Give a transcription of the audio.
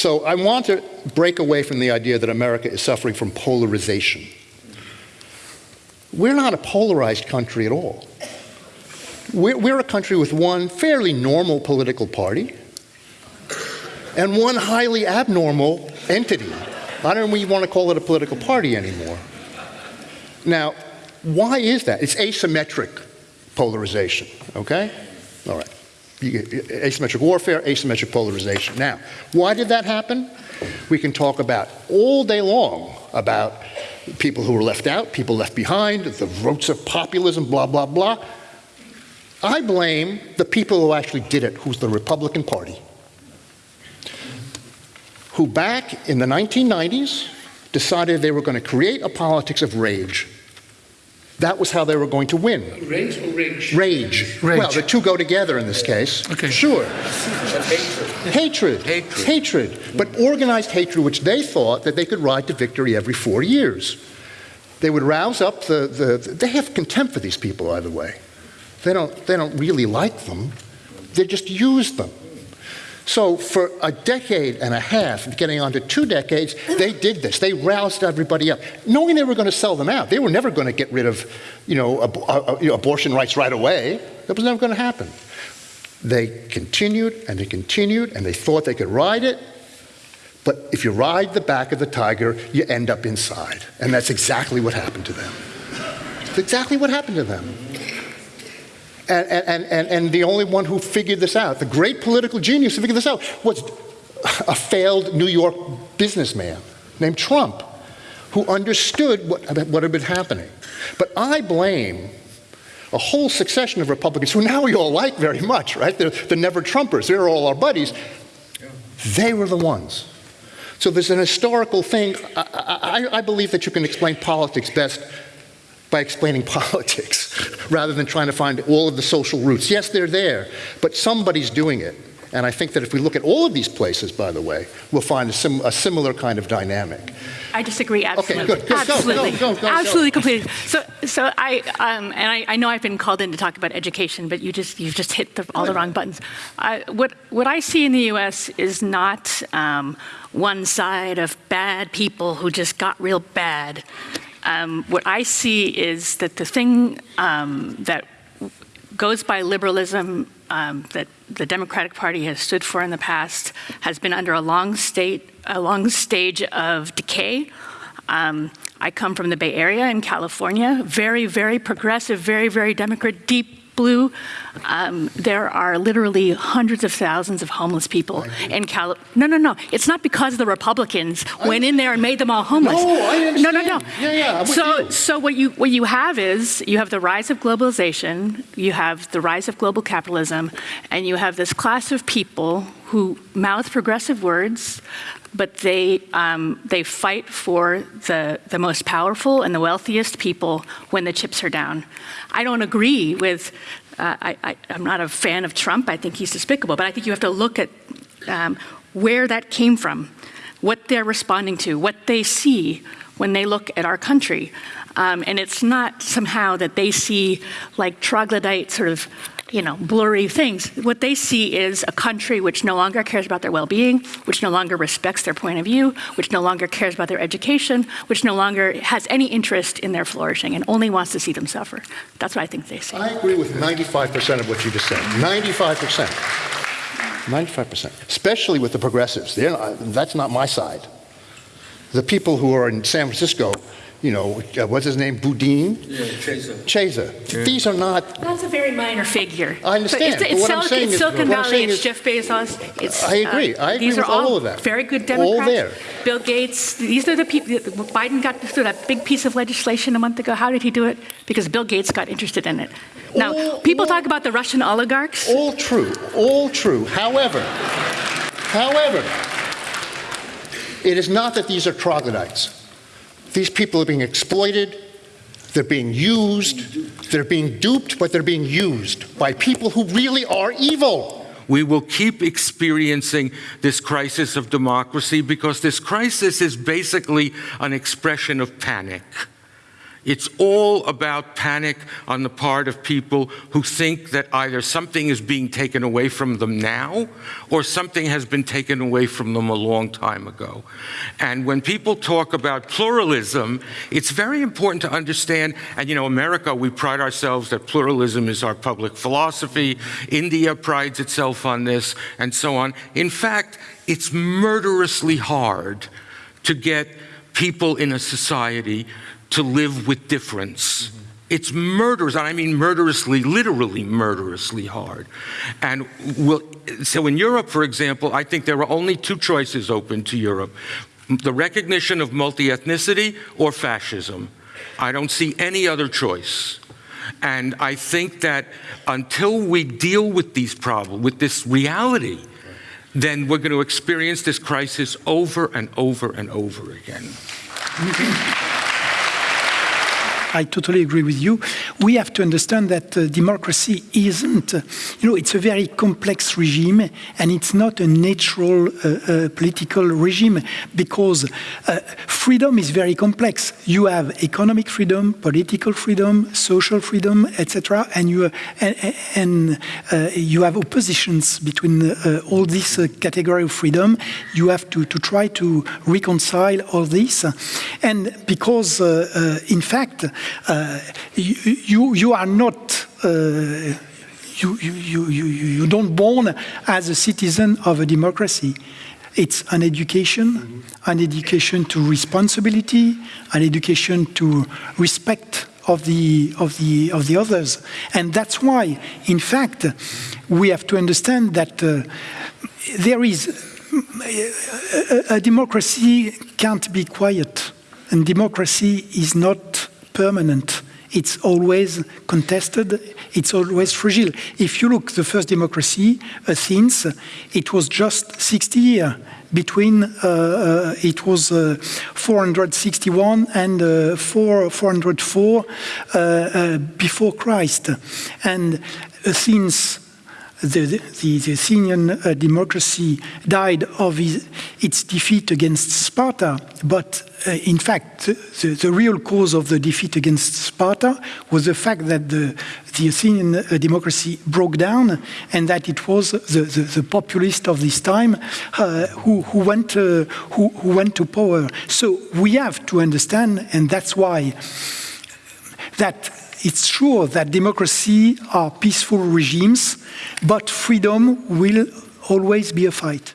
So I want to break away from the idea that America is suffering from polarization. We're not a polarized country at all. We're, we're a country with one fairly normal political party and one highly abnormal entity. I don't even want to call it a political party anymore. Now, why is that? It's asymmetric polarization, okay? All right. Asymmetric warfare, asymmetric polarization. Now, why did that happen? We can talk about all day long about people who were left out, people left behind, the roots of populism, blah, blah, blah. I blame the people who actually did it, who's the Republican Party, who back in the 1990s decided they were going to create a politics of rage. That was how they were going to win. Rage or rage? Rage. Rage. Well, the two go together in this case. Okay. Sure. Hatred. Hatred. Hatred. Hatred. But organized hatred, which they thought that they could ride to victory every four years. They would rouse up the, the, they have contempt for these people, by the way. They don't, they don't really like them. They just use them. So for a decade and a half, getting on to two decades, they did this. They roused everybody up, knowing they were going to sell them out. They were never going to get rid of, you know, ab uh, know, abortion rights right away. That was never going to happen. They continued and they continued, and they thought they could ride it. But if you ride the back of the tiger, you end up inside. And that's exactly what happened to them. Exactly what happened to them. And, and, and, and the only one who figured this out, the great political genius who figured this out, was a failed New York businessman named Trump, who understood what, what had been happening. But I blame a whole succession of Republicans who now we all like very much, right? They're the never Trumpers, they're all our buddies. They were the ones. So there's an historical thing. I, I, I believe that you can explain politics best by explaining politics rather than trying to find all of the social roots. Yes, they're there, but somebody's doing it. And I think that if we look at all of these places, by the way, we'll find a, sim a similar kind of dynamic. I disagree absolutely. good, good. Go, go, absolutely. go, go, go. absolutely, completely. So, so I, um, and I, I, know I've been called in to talk about education, but you just, you've just hit the, all the wrong buttons. I, what, what I see in the U.S. is not um, one side of bad people who just got real bad. Um, what I see is that the thing um, that goes by liberalism um, that the Democratic Party has stood for in the past has been under a long state, a long stage of decay. Um, I come from the Bay Area in California, very, very progressive, very, very Democrat, deep blue. Um, there are literally hundreds of thousands of homeless people in California. No, no, no. It's not because the Republicans went in there and made them all homeless. No, I understand. No, no, no. Yeah, yeah, so, you. so what you what you have is you have the rise of globalization, you have the rise of global capitalism, and you have this class of people who mouth progressive words, but they, um, they fight for the, the most powerful and the wealthiest people when the chips are down. I don't agree with, uh, I, am not a fan of Trump, I think he's despicable, but I think you have to look at um, where that came from, what they're responding to, what they see when they look at our country. Um, and it's not somehow that they see like troglodyte sort of you know, blurry things. What they see is a country which no longer cares about their well-being, which no longer respects their point of view, which no longer cares about their education, which no longer has any interest in their flourishing and only wants to see them suffer. That's what I think they see. I agree with 95% of what you just said. 95%. 95%. Especially with the progressives. Not, that's not my side. The people who are in San Francisco you know, uh, what's his name, Boudin? Yeah, Chesa. Chesa. Yeah. These are not. That's a very minor figure. I understand. But it's, it's, but what I'm saying it's is, Silicon Valley, it's is, Jeff Bezos. It's, I agree. Uh, I agree these with are all, all of that. Very good Democrats. All there. Bill Gates. These are the people. Biden got through that big piece of legislation a month ago. How did he do it? Because Bill Gates got interested in it. Now, all, people all, talk about the Russian oligarchs. All true. All true. However, however, it is not that these are troglodytes. These people are being exploited, they're being used, they're being duped, but they're being used by people who really are evil. We will keep experiencing this crisis of democracy because this crisis is basically an expression of panic. It's all about panic on the part of people who think that either something is being taken away from them now or something has been taken away from them a long time ago. And when people talk about pluralism, it's very important to understand, and you know, America, we pride ourselves that pluralism is our public philosophy. India prides itself on this, and so on. In fact, it's murderously hard to get people in a society to live with difference. It's murderous, and I mean murderously, literally murderously hard. And we'll, so in Europe, for example, I think there are only two choices open to Europe the recognition of multi ethnicity or fascism. I don't see any other choice. And I think that until we deal with these problems, with this reality, then we're going to experience this crisis over and over and over again. I totally agree with you. We have to understand that uh, democracy isn't, you know, it's a very complex regime and it's not a natural uh, uh political regime because uh, freedom is very complex. You have economic freedom, political freedom, social freedom, etc., and you and, and uh, you have oppositions between all this category of freedom. You have to, to try to reconcile all this, and because in fact uh, you, you are not uh, you, you, you, you don't born as a citizen of a democracy. It's an education, an education to responsibility, an education to respect of the, of, the, of the others. And that's why, in fact, we have to understand that uh, there is a, a democracy can't be quiet, and democracy is not permanent. It's always contested, it's always fragile. If you look the first democracy, Athens, it was just 60 years between, uh, uh, it was uh, 461 and uh, 4, 404 uh, uh, before Christ. And Athens the, the, the Athenian uh, democracy died of his, its defeat against Sparta, but uh, in fact, the, the, real cause of the defeat against Sparta was the fact that the, the Athenian uh, democracy broke down and that it was the, the, the populist of this time uh, who, who, went, uh, who, who went to power. So we have to understand, and that's why that it's true that democracy are peaceful regimes, but freedom will always be a fight.